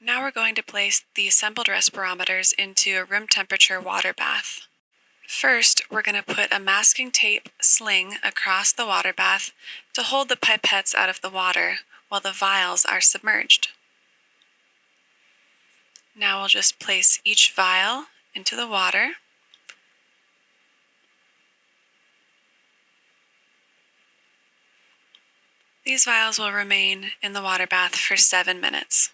Now we're going to place the assembled respirometers into a room temperature water bath. First, we're going to put a masking tape sling across the water bath to hold the pipettes out of the water while the vials are submerged. Now we'll just place each vial into the water. These vials will remain in the water bath for seven minutes.